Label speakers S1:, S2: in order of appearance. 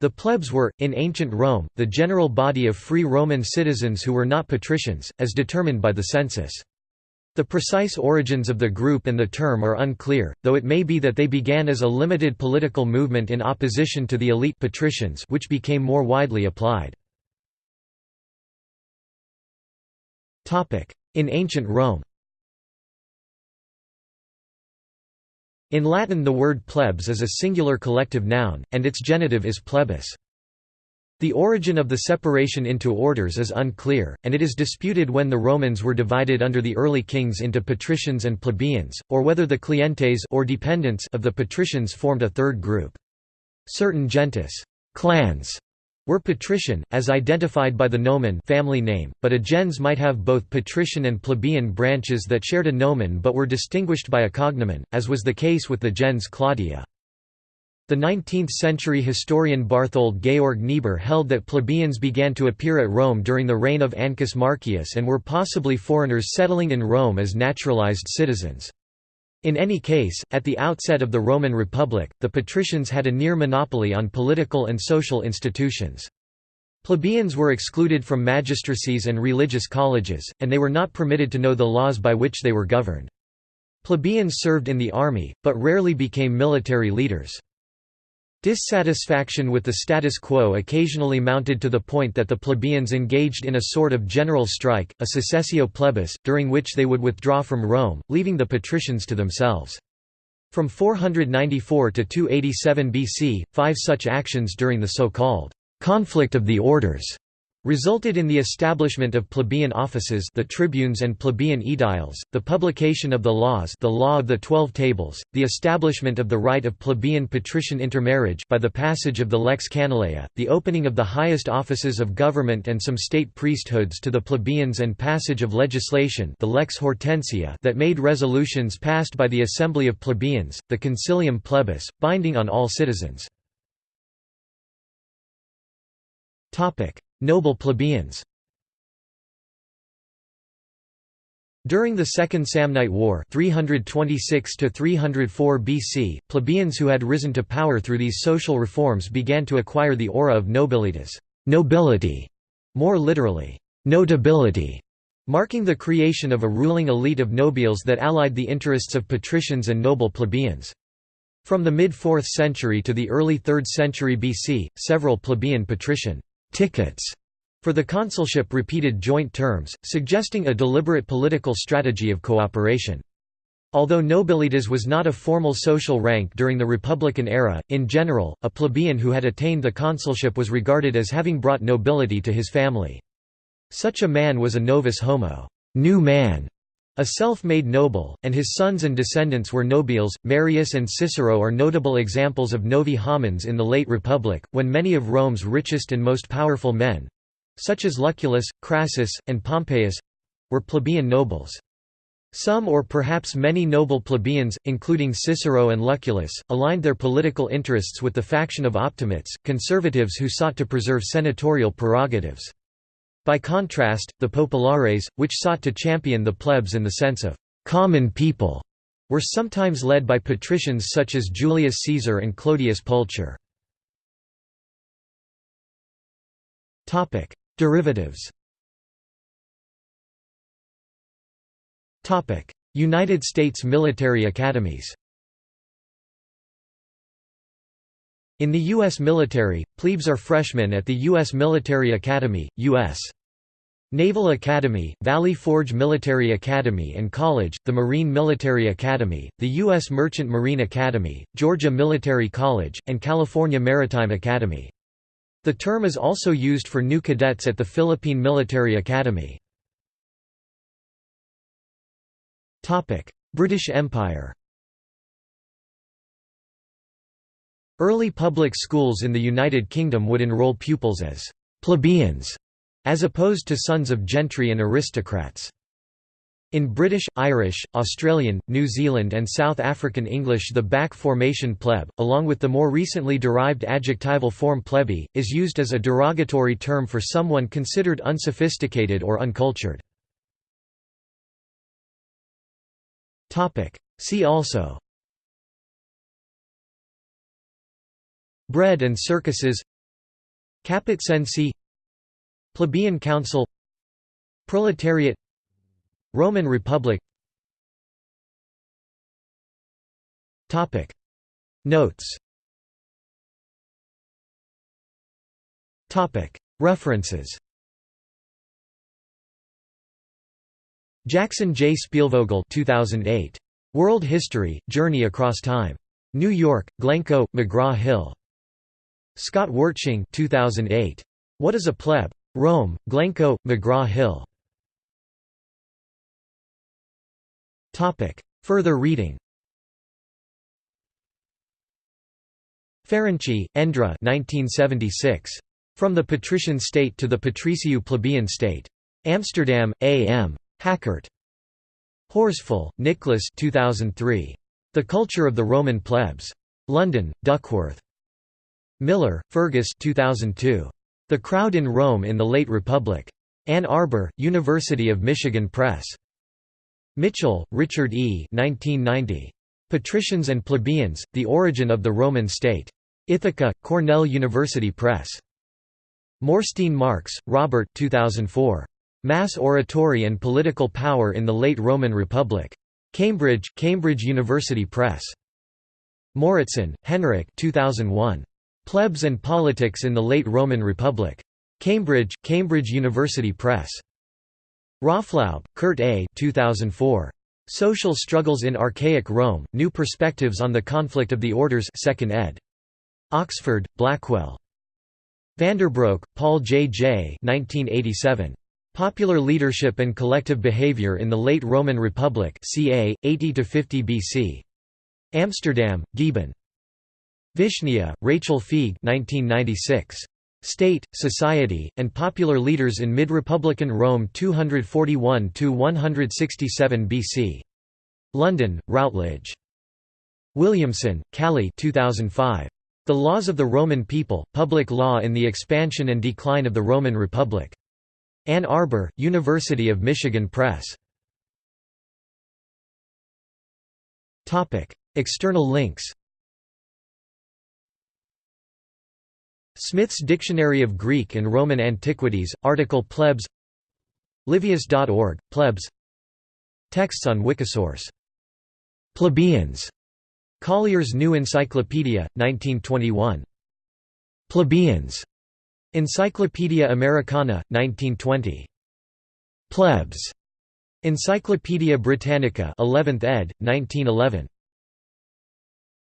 S1: The plebs were, in ancient Rome, the general body of free Roman citizens who were not patricians, as determined by the census. The precise origins of the group and the term are unclear, though it may be that they began as a limited political movement in opposition to the elite patricians which became more widely applied. In ancient Rome In Latin the word plebs is a singular collective noun, and its genitive is plebis. The origin of the separation into orders is unclear, and it is disputed when the Romans were divided under the early kings into patricians and plebeians, or whether the clientes or dependents of the patricians formed a third group. Certain gentes clans were patrician, as identified by the nomen family name, but a gens might have both patrician and plebeian branches that shared a nomen but were distinguished by a cognomen, as was the case with the gens Claudia. The 19th-century historian Barthold Georg Niebuhr held that plebeians began to appear at Rome during the reign of Ancus Marcius and were possibly foreigners settling in Rome as naturalized citizens. In any case, at the outset of the Roman Republic, the patricians had a near monopoly on political and social institutions. Plebeians were excluded from magistracies and religious colleges, and they were not permitted to know the laws by which they were governed. Plebeians served in the army, but rarely became military leaders. Dissatisfaction with the status quo occasionally mounted to the point that the plebeians engaged in a sort of general strike, a secessio plebis, during which they would withdraw from Rome, leaving the patricians to themselves. From 494 to 287 BC, five such actions during the so-called conflict of the orders resulted in the establishment of plebeian offices the tribunes and plebeian aediles, the publication of the laws the law of the Twelve Tables, the establishment of the right of plebeian patrician intermarriage by the passage of the lex Canuleia, the opening of the highest offices of government and some state priesthoods to the plebeians and passage of legislation the lex Hortensia that made resolutions passed by the assembly of plebeians, the concilium plebis, binding on all citizens. Noble plebeians During the Second Samnite War 326 BC, plebeians who had risen to power through these social reforms began to acquire the aura of nobilitas nobility", more literally, notability, marking the creation of a ruling elite of nobiles that allied the interests of patricians and noble plebeians. From the mid-4th century to the early 3rd century BC, several plebeian patrician tickets for the consulship repeated joint terms, suggesting a deliberate political strategy of cooperation. Although nobilitas was not a formal social rank during the Republican era, in general, a plebeian who had attained the consulship was regarded as having brought nobility to his family. Such a man was a novus homo new man", a self-made noble, and his sons and descendants were nobiles. Marius and Cicero are notable examples of novi homines in the late Republic, when many of Rome's richest and most powerful men—such as Lucullus, Crassus, and Pompeius—were plebeian nobles. Some or perhaps many noble plebeians, including Cicero and Lucullus, aligned their political interests with the faction of Optimates, conservatives who sought to preserve senatorial prerogatives. By contrast, the populares, which sought to champion the plebs in the sense of «common people», were sometimes led by patricians such as Julius Caesar and Clodius Pulcher. Derivatives United States military academies In the U.S. military, plebes are freshmen at the U.S. Military Academy, U.S. Naval Academy, Valley Forge Military Academy and College, the Marine Military Academy, the U.S. Merchant Marine Academy, Georgia Military College, and California Maritime Academy. The term is also used for new cadets at the Philippine Military Academy. British Empire Early public schools in the United Kingdom would enrol pupils as plebeians, as opposed to sons of gentry and aristocrats. In British, Irish, Australian, New Zealand and South African English the back formation pleb, along with the more recently derived adjectival form plebei, is used as a derogatory term for someone considered unsophisticated or uncultured. See also Bread and circuses Caput Plebeian Council Proletariat Roman Republic Topic Notes Topic References Jackson J. Spielvogel 2008. World History, Journey Across Time. New York, Glencoe, McGraw-Hill. Scott Wertsching 2008. What is a Pleb? Rome, Glencoe, McGraw-Hill. Further reading Ferenczi, Endre 1976. From the Patrician State to the Patricio Plebeian State. Amsterdam, A. M. Hakkert. Horsfall, Nicholas 2003. The Culture of the Roman Plebs. London, Duckworth. Millar, Fergus 2002. The Crowd in Rome in the Late Republic. Ann Arbor, University of Michigan Press. Mitchell, Richard E. 1990. Patricians and Plebeians, The Origin of the Roman State. Ithaca, Cornell University Press. Morstein Marx, Robert 2004. Mass Oratory and Political Power in the Late Roman Republic. Cambridge, Cambridge University Press. Mouritsen, Henrik 2001. Plebs and Politics in the Late Roman Republic. Cambridge, Cambridge University Press. Raaflaub, Kurt A. 2004. Social Struggles in Archaic Rome, New Perspectives on the Conflict of the Orders 2nd ed. Oxford, Blackwell. Vanderbroeck, Paul J. J. 1987. Popular Leadership and Collective Behavior in the Late Roman Republic ca. 80–50 BC. Amsterdam, Gieben. Vishnia, Rachel Feig 1996. State, Society, and Popular Leaders in Mid-Republican Rome 241–167 BC. London, Routledge. Williamson, Callie 2005. The Laws of the Roman People, Public Law in the Expansion and Decline of the Roman Republic. Ann Arbor, University of Michigan Press. External links Smith's Dictionary of Greek and Roman Antiquities, article Plebs Livius.org, Plebs Texts on Wikisource. Plebeians. Collier's New Encyclopedia, 1921. Plebeians. Encyclopaedia Americana, 1920. Plebs. Encyclopaedia Britannica 11th ed., 1911.